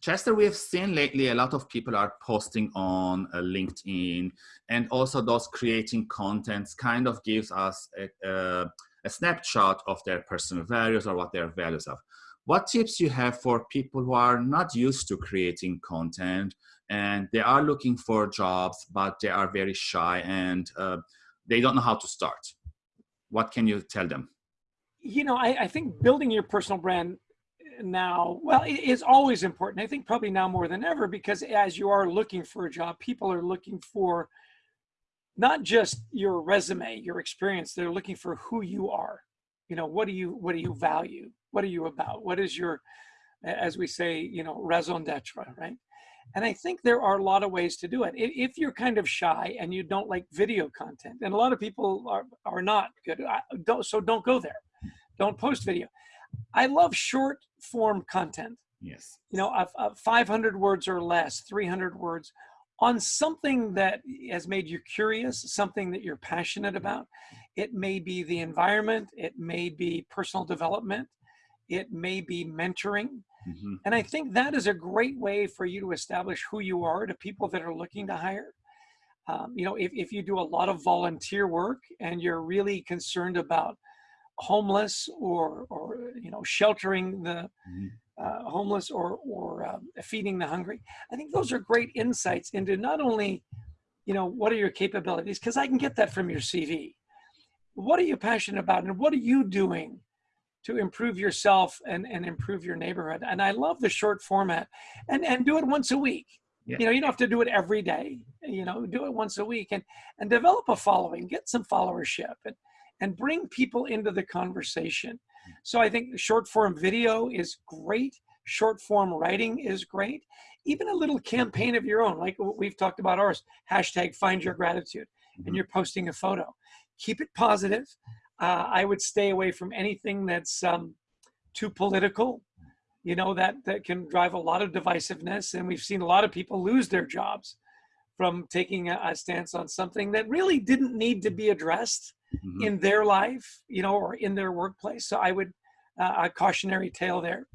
Chester, we have seen lately a lot of people are posting on uh, LinkedIn and also those creating contents kind of gives us a, a, a, snapshot of their personal values or what their values are. What tips you have for people who are not used to creating content and they are looking for jobs, but they are very shy and uh, they don't know how to start? What can you tell them? You know, I, I think building your personal brand now, well, it is always important. I think probably now more than ever, because as you are looking for a job, people are looking for not just your resume, your experience, they're looking for who you are. You know, what do you, what do you value? What are you about? What is your, as we say, you know, raison d'etre, right? And I think there are a lot of ways to do it. If you're kind of shy and you don't like video content, and a lot of people are, are not good, don't, so don't go there. Don't post video. I love short form content. Yes. You know, uh, 500 words or less, 300 words on something that has made you curious, something that you're passionate about. It may be the environment, it may be personal development, it may be mentoring. Mm -hmm. And I think that is a great way for you to establish who you are to people that are looking to hire. Um, you know, if, if you do a lot of volunteer work and you're really concerned about homeless or, or you know, sheltering the mm-hmm. uh, homeless or, or uh, feeding the hungry. I think those are great insights into not only, you know, what are your capabilities, because I can get that from your CV. What are you passionate about and what are you doing to improve yourself and, and improve your neighborhood? And I love the short format and, and do it once a week. Yeah. You know, you don't have to do it every day, you know, do it once a week and, and develop a following, get some followership. And, and bring people into the conversation. So I think short form video is great. Short form writing is great. Even a little campaign of your own, like we've talked about ours, hashtag find your gratitude, and mm-hmm. you're posting a photo. Keep it positive. Uh, I would stay away from anything that's um, too political, you know, that, that can drive a lot of divisiveness. And we've seen a lot of people lose their jobs from taking a, a stance on something that really didn't need to be addressed mm -hmm. in their life, you know, or in their workplace. So I would, uh, a cautionary tale there.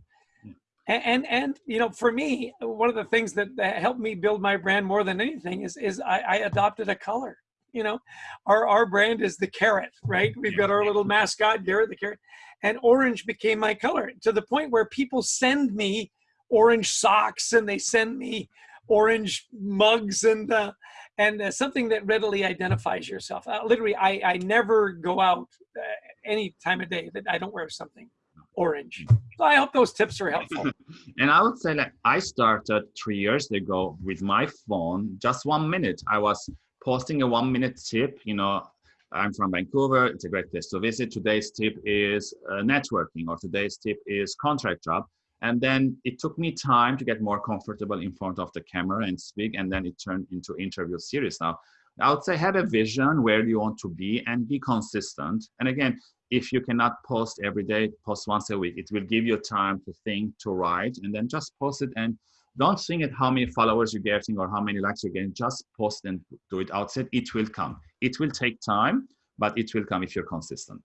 And, and, and, you know, for me, one of the things that, that helped me build my brand more than anything is, is I, I adopted a color. You know, our, our brand is the carrot, right? We've got our little mascot, Garrett the carrot. And orange became my color to the point where people send me orange socks and they send me orange mugs and uh, and uh, something that readily identifies yourself. Uh, literally, I, I never go out uh, any time of day that I don't wear something orange. So I hope those tips are helpful. and I would say like I started three years ago with my phone, just one minute. I was posting a one minute tip, you know, I'm from Vancouver, it's a great place to visit. Today's tip is uh, networking or today's tip is contract job. And then it took me time to get more comfortable in front of the camera and speak. And then it turned into interview series. Now, I would say have a vision where you want to be and be consistent. And again, if you cannot post every day, post once a week. It will give you time to think, to write, and then just post it. And don't think at how many followers you're getting or how many likes you're getting. Just post and do it outside. It will come. It will take time, but it will come if you're consistent.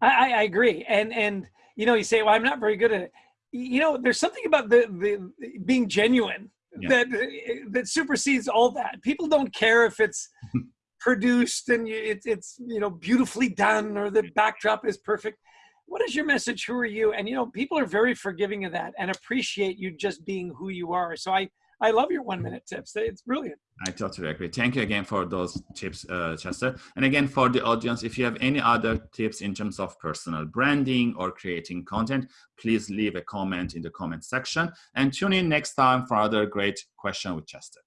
I, I agree. And and you know, you say, well, I'm not very good at it you know, there's something about the, the being genuine yeah. that that supersedes all that. People don't care if it's produced and it's it's you know beautifully done or the backdrop is perfect. What is your message? Who are you? And you know, people are very forgiving of that and appreciate you just being who you are. So I I love your one minute tips. It's brilliant. I totally agree. Thank you again for those tips, uh, Chester. And again, for the audience, if you have any other tips in terms of personal branding or creating content, please leave a comment in the comment section and tune in next time for another great question with Chester.